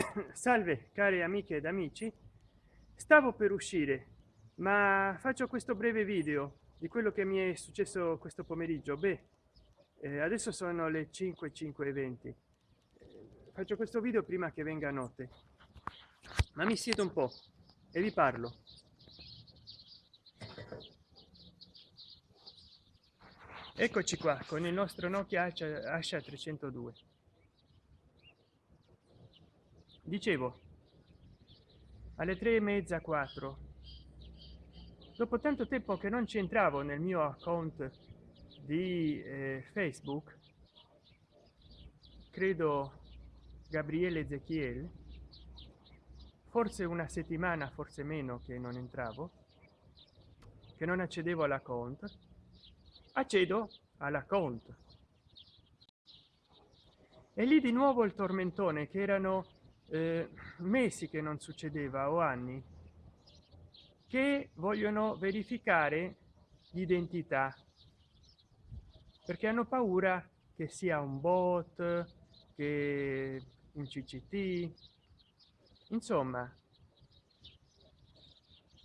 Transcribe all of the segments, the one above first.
salve care amiche ed amici. Stavo per uscire ma faccio questo breve video di quello che mi è successo questo pomeriggio. Beh eh, adesso sono le 5 5 e 20 eh, faccio questo video prima che venga notte. Ma mi siedo un po e vi parlo. Eccoci qua con il nostro nokia asha 302 dicevo alle tre e mezza quattro. Dopo tanto tempo che non c'entravo nel mio account di eh, facebook credo gabriele ezechiel forse una settimana forse meno che non entravo che non accedevo all'account accedo all'account. E lì di nuovo il tormentone che erano eh, mesi che non succedeva o anni che vogliono verificare l'identità perché hanno paura che sia un bot che un cct insomma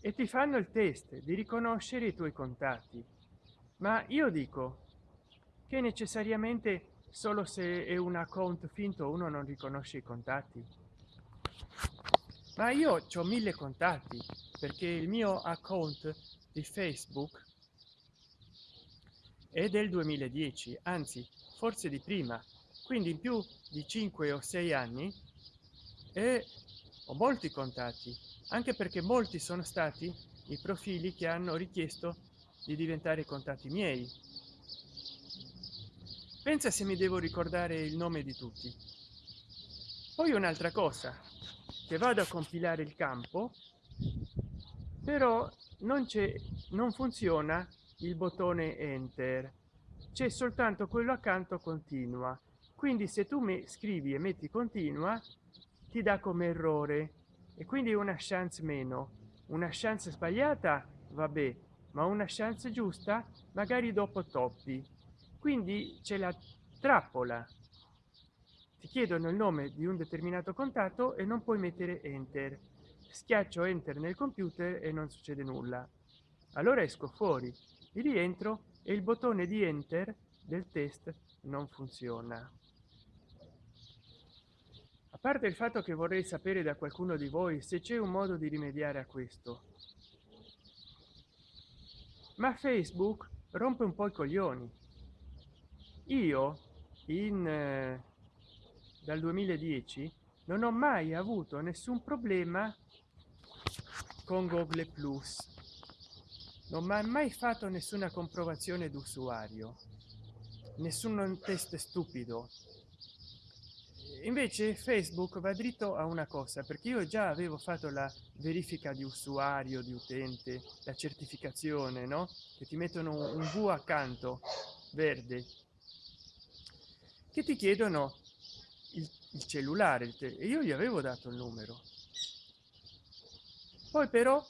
e ti fanno il test di riconoscere i tuoi contatti. Ma io dico che necessariamente solo se è un account finto uno non riconosce i contatti ma io ho mille contatti perché il mio account di facebook è del 2010 anzi forse di prima. Quindi in più di 5 o 6 anni e ho molti contatti anche perché molti sono stati i profili che hanno richiesto di diventare contatti miei. Pensa se mi devo ricordare il nome di tutti. Poi un'altra cosa che vado a compilare il campo però non c'è non funziona il bottone enter. C'è soltanto quello accanto continua. Quindi se tu mi scrivi e metti continua ti dà come errore. E quindi una chance meno. Una chance sbagliata vabbè ma una chance giusta magari dopo toppi. Quindi c'è la trappola ti chiedono il nome di un determinato contatto e non puoi mettere enter. Schiaccio enter nel computer e non succede nulla. Allora esco fuori. Rientro e il bottone di enter del test non funziona. A parte il fatto che vorrei sapere da qualcuno di voi se c'è un modo di rimediare a questo. Ma facebook rompe un po i coglioni. Io in eh, dal 2010 non ho mai avuto nessun problema con google plus. Non mi ha mai fatto nessuna comprovazione d'usuario nessun test stupido. Invece facebook va dritto a una cosa perché io già avevo fatto la verifica di usuario di utente la certificazione no? Che ti mettono un v accanto verde. Che ti chiedono il, cellulare il e io gli avevo dato il numero. Poi però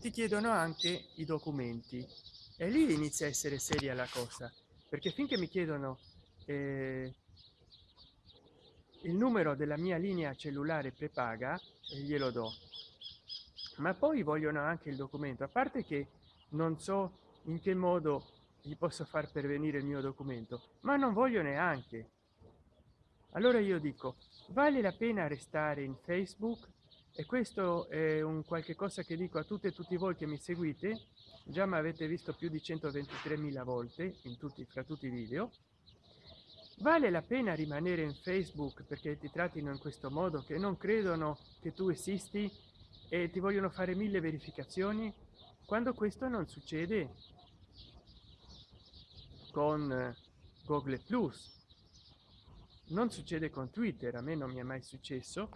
ti chiedono anche i documenti e lì inizia a essere seria la cosa perché finché mi chiedono eh, il numero della mia linea cellulare prepaga e glielo do. Ma poi vogliono anche il documento a parte che non so in che modo gli posso far pervenire il mio documento ma non voglio neanche allora io dico vale la pena restare in facebook? E questo è un qualche cosa che dico a tutte e tutti voi che mi seguite. Già mi avete visto più di 123 mila volte in tutti fra tutti i video. Vale la pena rimanere in facebook perché ti trattino in questo modo che non credono che tu esisti e ti vogliono fare mille verificazioni? Quando questo non succede? Con google plus non succede con twitter a me non mi è mai successo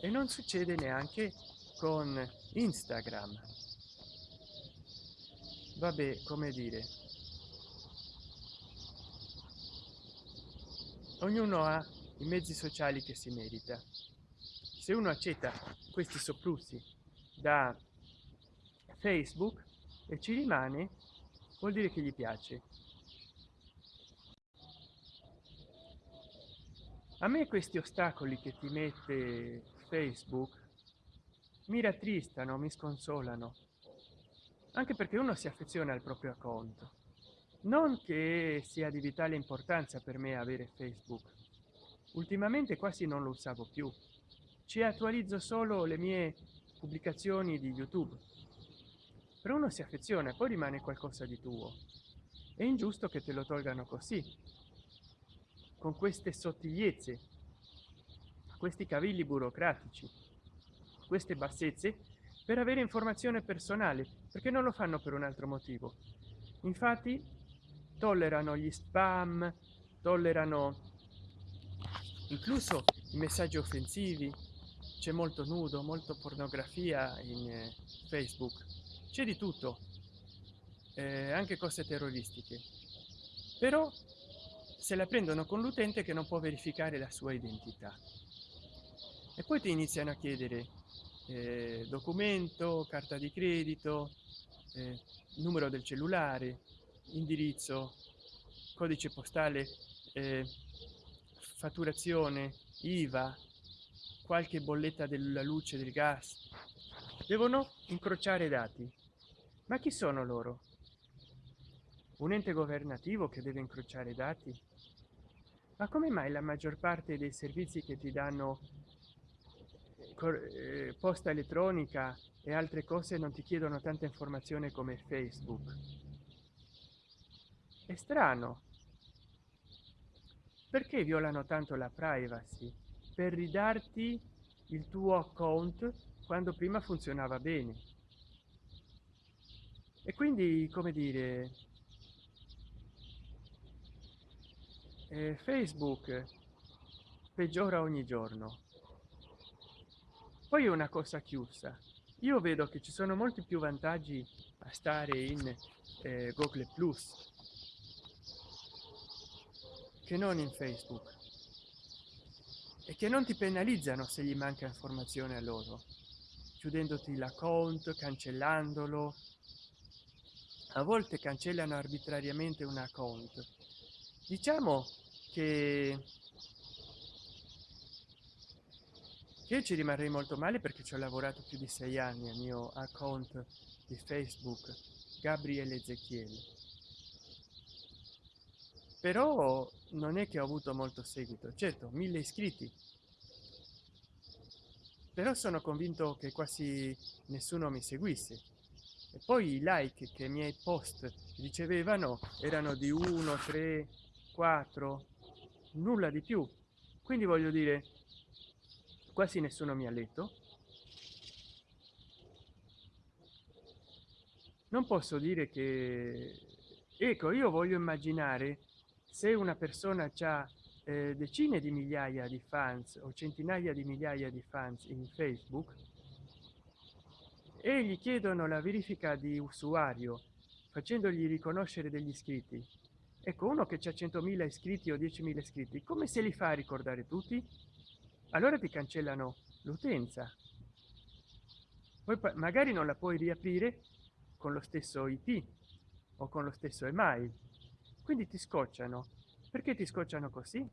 e non succede neanche con instagram. Vabbè come dire. Ognuno ha i mezzi sociali che si merita. Se uno accetta questi soprusi da facebook e ci rimane vuol dire che gli piace a me questi ostacoli che ti mette facebook mi rattristano mi sconsolano. Anche perché uno si affeziona al proprio account. Non che sia di vitale importanza per me avere facebook. Ultimamente quasi non lo usavo più. Ci attualizzo solo le mie pubblicazioni di youtube. Però uno si affeziona poi rimane qualcosa di tuo. È ingiusto che te lo tolgano così con queste sottigliezze questi cavilli burocratici queste bassezze per avere informazione personale perché non lo fanno per un altro motivo. Infatti tollerano gli spam tollerano incluso i messaggi offensivi. C'è molto nudo molto pornografia in eh, facebook. C'è di tutto eh, anche cose terroristiche. Però se la prendono con l'utente che non può verificare la sua identità. E poi ti iniziano a chiedere eh, documento carta di credito eh, numero del cellulare indirizzo codice postale eh, fatturazione iva qualche bolletta della luce del gas. Devono incrociare dati. Ma chi sono loro? Un ente governativo che deve incrociare dati ma come mai la maggior parte dei servizi che ti danno eh, posta elettronica e altre cose non ti chiedono tanta informazione come facebook? È strano. Perché violano tanto la privacy? Per ridarti il tuo account quando prima funzionava bene. E quindi come dire eh, facebook peggiora ogni giorno. Poi è una cosa chiusa. Io vedo che ci sono molti più vantaggi a stare in eh, google plus che non in facebook. E che non ti penalizzano se gli manca informazione a loro chiudendoti l'account cancellandolo. A volte cancellano arbitrariamente un account. Diciamo che io ci rimarrei molto male perché ci ho lavorato più di sei anni al mio account di facebook gabriele ezechiele però non è che ho avuto molto seguito. Certo mille iscritti. Però sono convinto che quasi nessuno mi seguisse. E poi i like che i miei post ricevevano erano di 1 3 4 nulla di più. Quindi voglio dire quasi nessuno mi ha letto. Non posso dire che ecco io voglio immaginare se una persona ha eh, decine di migliaia di fans o centinaia di migliaia di fans in facebook e gli chiedono la verifica di usuario facendogli riconoscere degli iscritti ecco uno che c'è 100.000 iscritti o 10.000 iscritti come se li fa a ricordare tutti? Allora ti cancellano l'utenza. Poi magari non la puoi riaprire con lo stesso ip o con lo stesso email quindi ti scocciano. Perché ti scocciano così?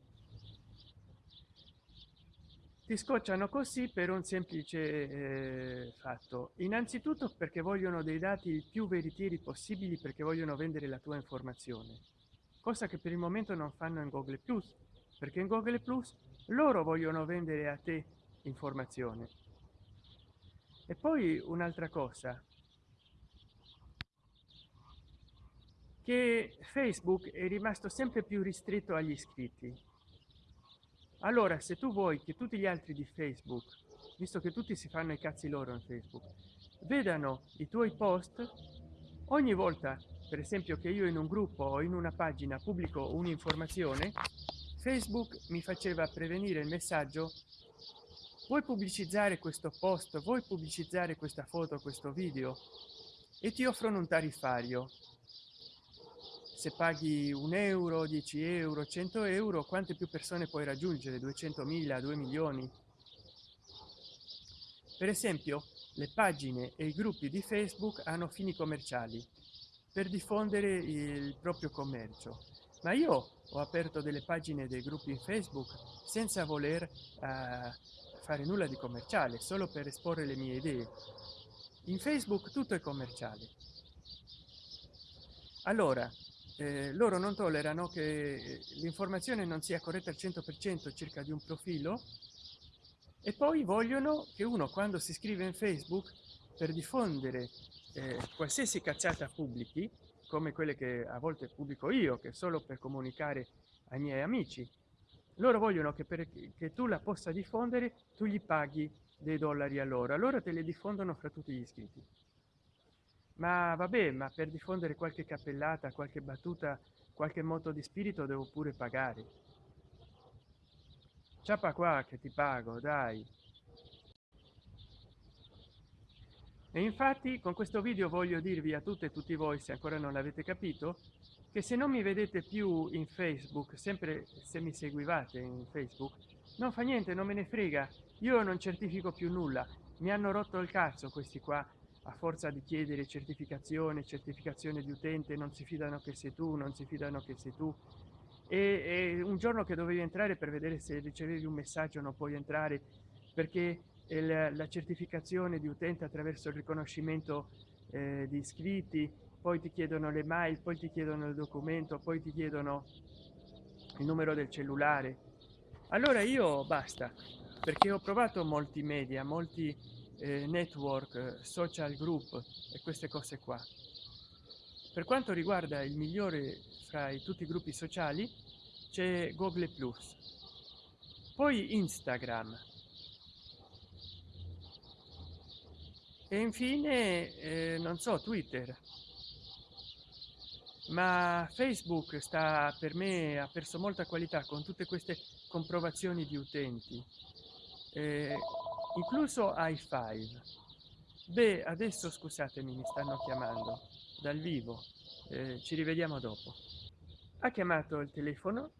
Ti scocciano così per un semplice eh, fatto. Innanzitutto perché vogliono dei dati il più veritieri possibili perché vogliono vendere la tua informazione cosa che per il momento non fanno in google plus perché in google plus loro vogliono vendere a te informazione e poi un'altra cosa che facebook è rimasto sempre più ristretto agli iscritti. Allora se tu vuoi che tutti gli altri di facebook visto che tutti si fanno i cazzi loro in facebook vedano i tuoi post ogni volta per esempio che io in un gruppo o in una pagina pubblico un'informazione facebook mi faceva prevenire il messaggio vuoi pubblicizzare questo post? Vuoi pubblicizzare questa foto questo video? E ti offrono un tariffario. Se paghi un euro 10 euro 100 euro quante più persone puoi raggiungere? 200.000 2 milioni? Per esempio le pagine e i gruppi di facebook hanno fini commerciali per diffondere il proprio commercio. Ma io ho aperto delle pagine dei gruppi facebook senza voler uh, fare nulla di commerciale solo per esporre le mie idee. In facebook tutto è commerciale. Allora eh, loro non tollerano che l'informazione non sia corretta al 100 per cento circa di un profilo e poi vogliono che uno quando si iscrive in facebook per diffondere eh, qualsiasi cazzata pubblichi come quelle che a volte pubblico io che solo per comunicare ai miei amici. Loro vogliono che per che tu la possa diffondere tu gli paghi dei dollari allora allora te le diffondono fra tutti gli iscritti. Ma vabbè ma per diffondere qualche cappellata qualche battuta qualche moto di spirito devo pure pagare. Ciapa qua che ti pago dai e infatti con questo video voglio dirvi a tutte e tutti voi se ancora non l'avete capito che se non mi vedete più in facebook sempre se mi seguivate in facebook non fa niente non me ne frega. Io non certifico più nulla. Mi hanno rotto il cazzo questi qua a forza di chiedere certificazione certificazione di utente non si fidano che sei tu non si fidano che sei tu. E, e un giorno che dovevi entrare per vedere se ricevevi un messaggio non puoi entrare perché il, la certificazione di utente attraverso il riconoscimento eh, di iscritti poi ti chiedono le mail poi ti chiedono il documento poi ti chiedono il numero del cellulare. Allora io basta perché ho provato molti media molti eh, network social group e queste cose qua. Per quanto riguarda il migliore fra i tutti i gruppi sociali c'è google plus. Poi instagram e infine eh, non so twitter. Ma facebook sta per me ha perso molta qualità con tutte queste comprovazioni di utenti eh, incluso i5 beh adesso scusatemi mi stanno chiamando dal vivo. Eh, ci rivediamo dopo. Ha chiamato il telefono?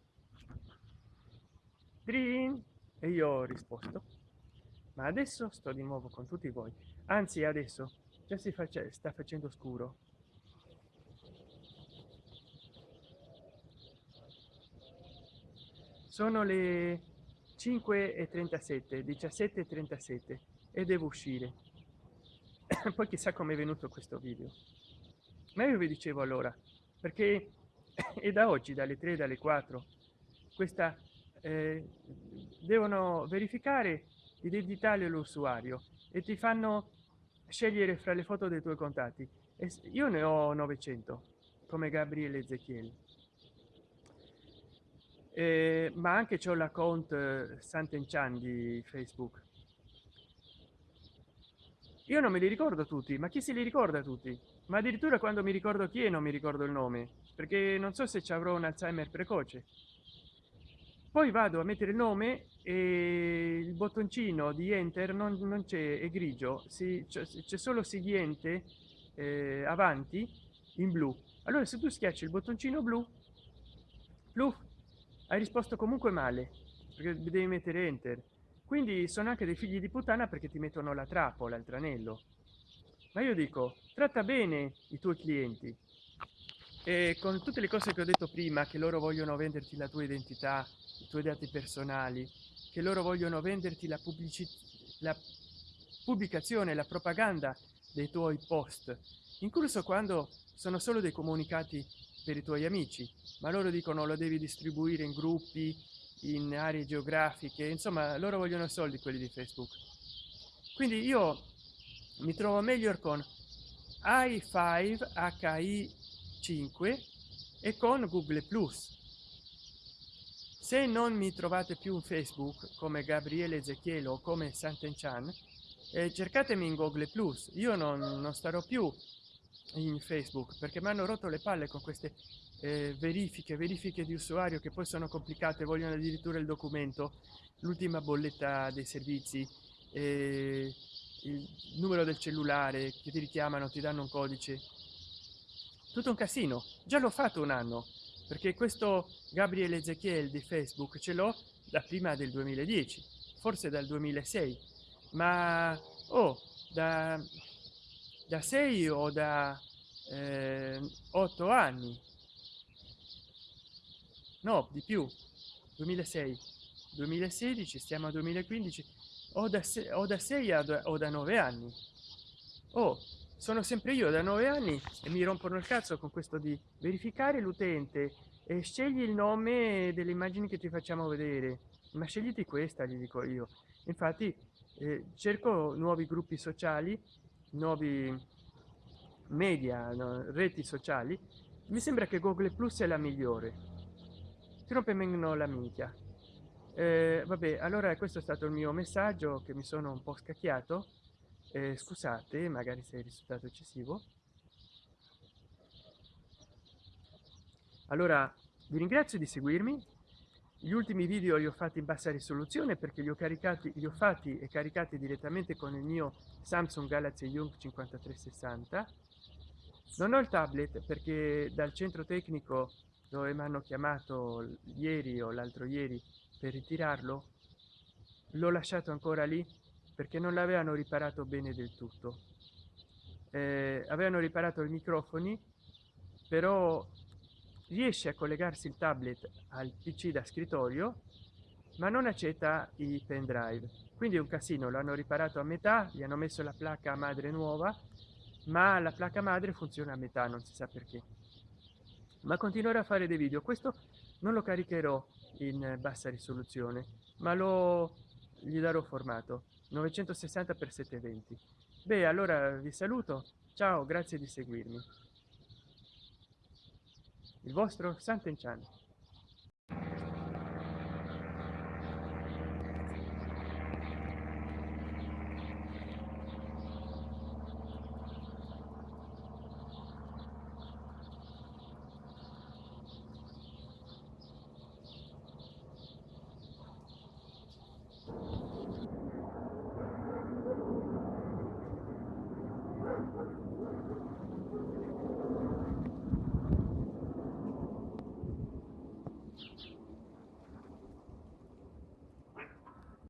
Drin, e io ho risposto. Ma adesso sto di nuovo con tutti voi anzi adesso già si faccia sta facendo scuro. Sono le 5 e 37 17 e 37 e devo uscire. Poi chissà come è venuto questo video. Ma io vi dicevo allora perché è da oggi dalle 3 dalle 4 questa eh, devono verificare l'identità dell'usuario e ti fanno scegliere fra le foto dei tuoi contatti. Io ne ho 900 come gabriele ezechiel eh, ma anche c'ho l'account eh, sant'enchan di facebook. Io non me li ricordo tutti ma chi se li ricorda tutti? Ma addirittura quando mi ricordo chi è non mi ricordo il nome perché non so se ci avrò un alzheimer precoce poi vado a mettere il nome e il bottoncino di enter non, non c'è è grigio. C'è solo seguente eh, avanti in blu. Allora se tu schiacci il bottoncino blu blu hai risposto comunque male perché devi mettere enter. Quindi sono anche dei figli di puttana perché ti mettono la trappola il tranello. Ma io dico tratta bene i tuoi clienti. E con tutte le cose che ho detto prima che loro vogliono venderti la tua identità i tuoi dati personali che loro vogliono venderti la pubblicità la pubblicazione la propaganda dei tuoi post incluso quando sono solo dei comunicati per i tuoi amici ma loro dicono lo devi distribuire in gruppi in aree geografiche insomma loro vogliono soldi quelli di facebook. Quindi io mi trovo meglio con i5 hi 5 e con google plus se non mi trovate più in facebook come gabriele ezechielo o come sant'enchan eh, cercatemi in google plus. Io non, non starò più in facebook perché mi hanno rotto le palle con queste eh, verifiche verifiche di usuario che poi sono complicate vogliono addirittura il documento l'ultima bolletta dei servizi eh, il numero del cellulare che ti richiamano ti danno un codice. Tutto un casino. Già l'ho fatto un anno perché questo gabriele ezechiel di facebook ce l'ho da prima del 2010 forse dal 2006 ma oh da da 6 o da eh, 8 anni? No di più. 2006 2016 stiamo a 2015 o da o da 6 a o da 9 anni. Oh sono sempre io da 9 anni e mi rompono il cazzo con questo di verificare l'utente e scegli il nome delle immagini che ti facciamo vedere. Ma scegliti questa gli dico io. Infatti eh, cerco nuovi gruppi sociali nuovi media no, reti sociali. Mi sembra che google plus è la migliore. Ti rompe meno la minchia. Eh, vabbè allora questo è stato il mio messaggio che mi sono un po scacchiato eh, scusate magari se è risultato eccessivo. Allora vi ringrazio di seguirmi. Gli ultimi video li ho fatti in bassa risoluzione perché li ho caricati li ho fatti e caricati direttamente con il mio samsung galaxy young 5360 non ho il tablet perché dal centro tecnico dove mi hanno chiamato ieri o l'altro ieri per ritirarlo. L'ho lasciato ancora lì perché non l'avevano riparato bene del tutto. Eh, avevano riparato i microfoni però riesce a collegarsi il tablet al pc da scrittorio ma non accetta i pendrive quindi è un casino l'hanno riparato a metà gli hanno messo la placca madre nuova ma la placca madre funziona a metà non si sa perché. Ma continuerò a fare dei video. Questo non lo caricherò in bassa risoluzione ma lo gli darò formato 960 x 720 beh allora vi saluto. Ciao grazie di seguirmi. Il vostro Sant'Enchan.